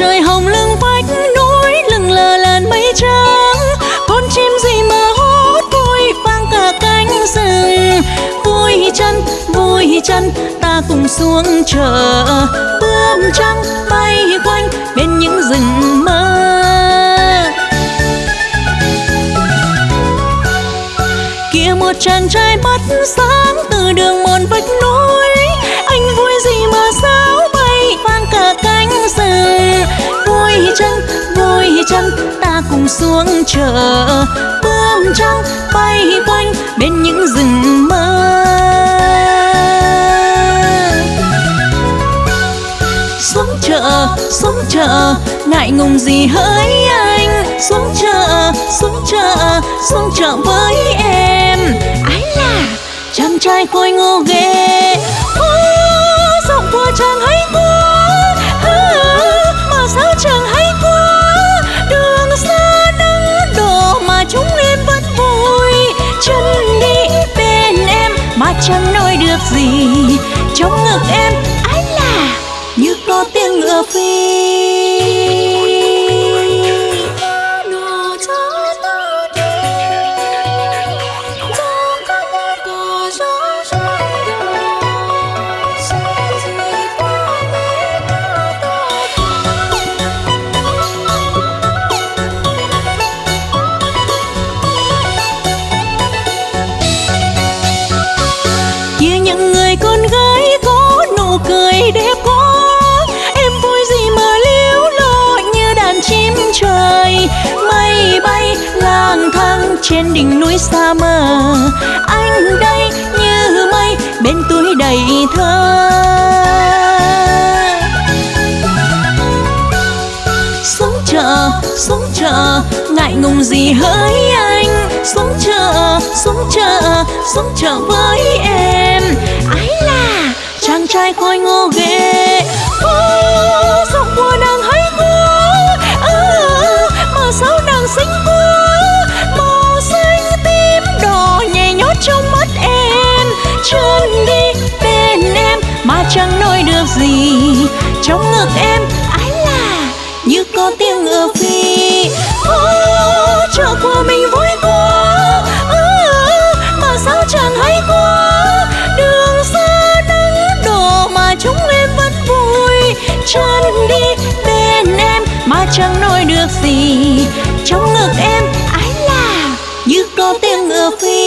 trời hồng lưng vách núi lưng lờ làn mây trắng. Con chim gì mà hót vui vang cả cánh rừng. Vui chân vui chân, ta cùng xuống chợ. Bướm trắng bay quanh bên những rừng mơ. Kia một chàng trai mắt sáng chân ta cùng xuống chợ. Bướm trắng bay quanh bên những rừng mơ. Xuống chợ xuống chợ ngại ngùng gì hỡi anh? Xuống chợ xuống chợ xuống chợ với em. Ái là chàng trai khôi ngô ghê. Ô, giọng của chàng chẳng nói được gì. Trong ngực em ái là như có tiếng ngựa phi. Trên đỉnh núi xa mờ anh đây như mây, bên túi đầy thơ. Xuống chợ xuống chợ, ngại ngùng gì hỡi anh? Xuống chợ xuống chợ xuống chợ với em. Ái là chàng trai khôi ngô ghê trong ngực em. Ái là như có tiếng ngựa phi. Ô, chợ của mình vui quá ừ, mà sao chẳng hay quá đường xa nắng đổ mà chúng em vẫn vui. Chân đi bên em mà chẳng nói được gì. Trong ngực em ái là như có tiếng ngựa phi.